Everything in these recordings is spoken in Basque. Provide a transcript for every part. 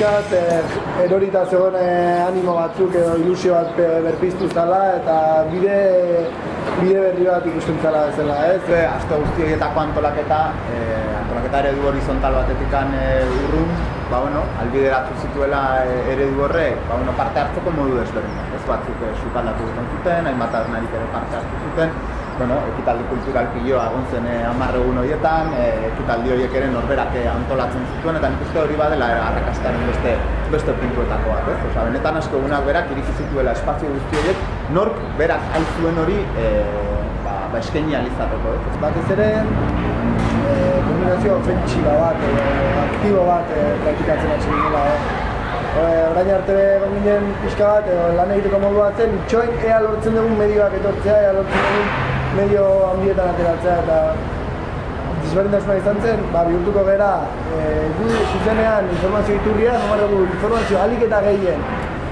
pixkat eh, erorita zegoen eh, animo batzuk edo ilusio bat eh, berpiztu zala eta bide, bide berri bat ikusten zala bezala, ez? Ze, aste guzti horietako antolaketa, eh, antolaketa eredu horizontal batetikan eh, urrun, ba, bueno, albideratu zituela eredu horrek, ba, bueno, parte hartzeko modu desberdin. Ez batzuk eh, sukaldatu zuten, hainbat arnarik ere parte hartu zuten, bueno, ekitaldi kultural piloa egon zen eh, egun horietan, eh, ekitaldi horiek ere norberak eh, antolatzen zituen, eta nik uste hori badela arrakastaren beste, beste puntuetako bat, ez? Osa, benetan asko egunak berak iriki zituela espazio guzti horiek, nork berak zuen hori eh, ba, ba eskaini alizateko, ez? Batez ere, eh, kombinazio ofentsiba bat, eh, aktibo bat eh, praktikatzen hasi dira, eh? orain arte egon ginen pixka bat, eh, lan egiteko modu bat zen, itxoin ea lortzen dugun medioak etortzea, ea lortzen dugun medio handietan ateratzea eta desberdintasuna izan zen, ba, bihurtuko gera e, gu zuzenean informazio iturria, nomar dugu informazio alik eta gehien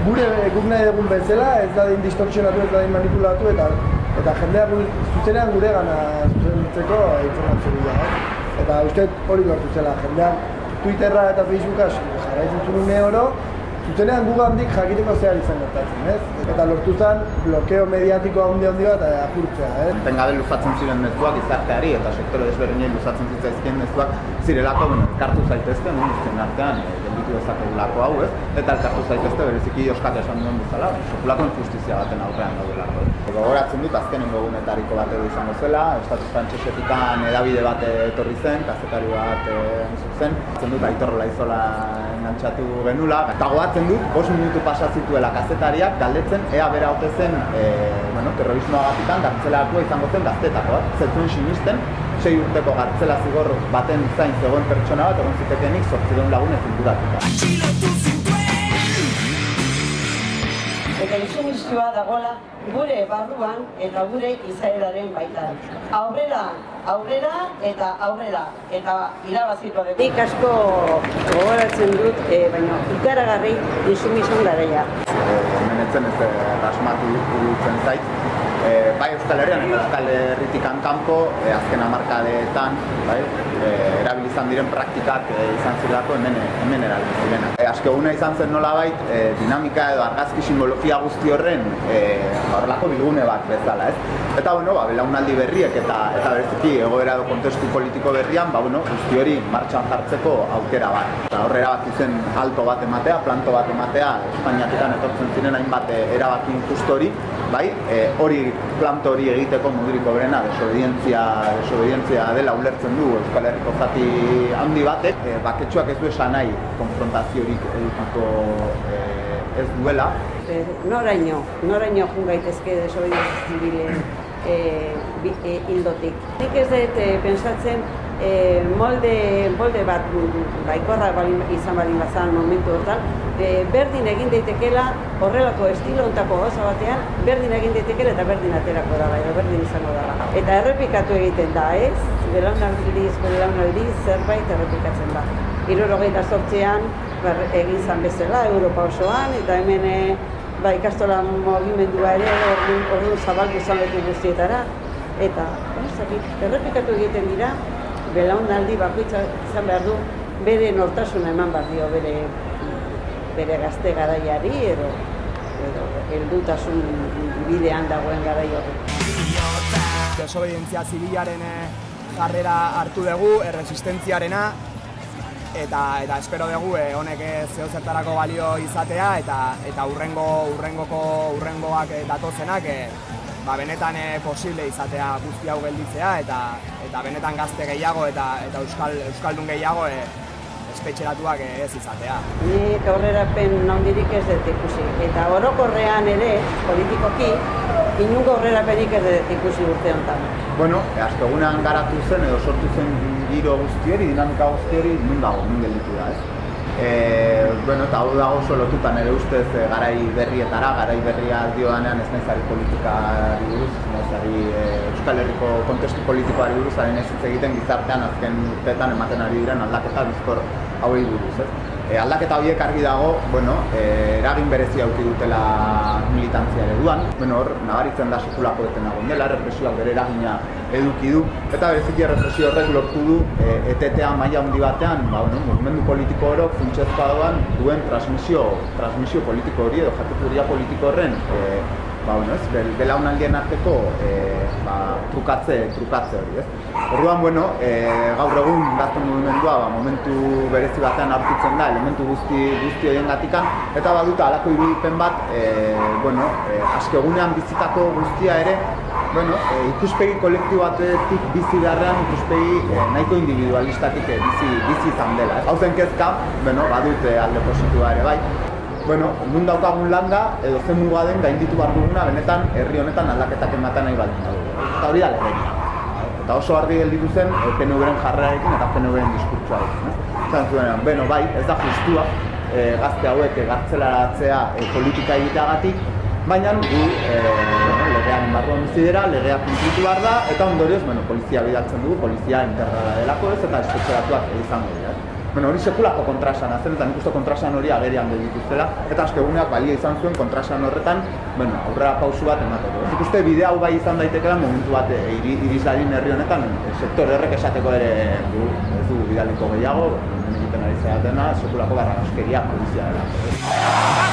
gure guk nahi dugun bezala, ez da din distorsionatu, ez da din manipulatu eta eta jendea zuzenean gure gana zuzentzeko informazio bila, eh? Eta uste hori lortu zela, jendea Twitterra eta Facebooka jarraitzen zuen oro, zuzenean gu handik jakiteko zehar izan gertatzen, ez? Eta lortu zen blokeo mediatiko handi handi bat eh, apurtzea, ez? Tengabe luzatzen ziren mezuak izarteari eta sektore desberdinei luzatzen zitzaizkien mezuak zirelako, bueno, elkartu zaitezke, no, artean, e, gelditu dezakegulako hau, ez? Eta elkartu zaitezte bereziki Euskal esan duen bezala, sekulako injustizia baten aurrean daudelako. Gogoratzen dut, azkenengo egunetariko bat edo izango zela, Estatu Frantxesetikan edabide bat etorri zen, kazetari bat e, zen, zen dut aitorrola izola engantzatu genula, eta goatzen dut, bost minutu pasa zituela kazetariak, galdetzen, ea bera ote zen, e, bueno, terrorismoa gatikan, gartzelako izango zen gaztetako, zetzuen sinisten, sei urteko gartzela zigor baten zain zegoen pertsona bat, egon zitekenik, sortzideun lagun ezin dudatuta eta insumizioa dagoela gure barruan eta gure izaeraren baitan. Aurrera, aurrera eta aurrera eta irabaziko dugu. Nik asko gogoratzen dut, e, baina ikaragarri insumizioan garaia. Hemen etzen ez rasmatu dutzen zait, e, bai Euskal Herrian eta Euskal Herritik kanpo e, azken hamarkadeetan bai, e, erabilizan diren praktikak e, izan zirelako hemen, hemen erabiltzen E, Azke izan zen nola bait, e, dinamika edo argazki simbologia guzti horren e, horrelako bilgune bat bezala, ez? Eta, bueno, ba, belaunaldi berriek eta eta bereziki egoera edo kontestu politiko berrian, ba, bueno, guzti hori martxan jartzeko aukera bat. Eta horrera bat izen alto bat ematea, planto bat ematea, Espainiatetan etortzen ziren hainbat erabaki injusto hori, bai, e, hori planto hori egiteko modurik berena desobedientzia, desobedientzia dela ulertzen du Euskal Herriko zati handi batek, e, baketsuak ez du esan nahi konfrontaziorik edukako e, ez duela. E, noraino, noraino jun gaitezke desobedientzia zibilen e, e, hildotik. Nik ez dut e, pensatzen e, molde, molde bat baikorra izan balin bazan momentu hortan, e, berdin egin daitekela horrelako estilo ontako gauza batean, berdin egin daitekela eta berdin aterako da, edo berdin izango da. Eta errepikatu egiten da, ez? Belaunaldiz, belaunaldiz, zerbait errepikatzen da. Irorogeita sortzean, egin zan bezala, Europa osoan, eta hemen e, ba, ikastola mogimendua ere ordu zabaldu zabetu guztietara. Eta, errepikatu egiten dira, belaunaldi bakoitza izan behar du, bere nortasuna eman behar dio, bere bere gazte garaiari edo edo heldutasun bidean dagoen garai horri. Desobedientzia zibilaren eh, jarrera hartu dugu, erresistentziarena, eta eta espero dugu eh, honek zeo zertarako balio izatea eta eta urrengo urrengoko urrengoak eh, datozenak eh, ba, benetan eh, posible izatea guzti hau gelditzea eta eta benetan gazte gehiago eta eta euskal euskaldun gehiago eh, espetxeratuak ez izatea. Nik aurrerapen nondirik ez dut ikusi. Eta orokorrean ere, politikoki, inungo aurrerapenik ez dut ikusi urte honetan. Bueno, azte egunean garatu zen edo sortu zen giro guztieri, dinamika guztieri, nun dago, nun gelditu da, ez? E, bueno, eta hau dago oso lotutan ere ustez e, garai berrietara, garai berria dioanean ez naizari politikari buruz, ez naizari e, Euskal Herriko kontestu politikoari buruz, haren ez egiten gizartean azken urteetan ematen ari diren aldaketa bizkor hauei buruz, ez? E, aldaketa horiek argi dago, bueno, e, eragin berezia auki dutela militantzia ereduan. Bueno, hor, nabaritzen da sekulako beten dagoen dela, represioak bere eragina eduki du. Eta bereziki represio horrek lortu du, e, etetea maila handi batean, ba, bueno, movimendu politiko oro funtsezkoa doan duen transmisio, transmisio politiko hori edo jateturia politiko horren e, ba, bueno, ez, bel, belaunaldien arteko e, ba, trukatze, trukatze hori, ez. Orduan, bueno, e, gaur egun gazten mugimendua ba, momentu berezi batean aurkitzen da, elementu guzti, guzti horien gatikan, eta baduta alako irudipen bat, e, bueno, e, askegunean bizitako guztia ere, bueno, e, ikuspegi kolektibatetik bizi beharrean ikuspegi e, nahiko individualistatik bizi, bizi izan dela. Hau zen kezka, bueno, badut alde positua ere bai, bueno, nun daukagun landa edo zen muga den gainditu behar duguna benetan herri honetan aldaketak ematen nahi baldin badugu. Eta hori da legeria. Eta oso argi gelditu zen e, PNV-ren jarrerarekin eta PNV-ren diskurtsoarekin. Zan zuenean, beno, bai, ez da justua e, gazte hauek gartzelaratzea e, politika egiteagatik, baina gu e, legean barruan bizi dira, legea kunplitu behar da, eta ondorioz, bueno, polizia bidaltzen dugu, polizia integrala delako ez, eta espetxeratuak izango dira. Bueno, hori sekulako kontrasan zen, eta nik uste kontrasan hori agerian dituztela, eta askeguneak balia izan zuen kontrasan horretan, bueno, aurrera pausu bat emateko. Nik uste bide hau bai izan daitekeela momentu bat e, iriz dadin herri honetan, sektor errek esateko ere du, ez du bidaliko gehiago, egiten ari zeatena, sekulako barra polizia dela.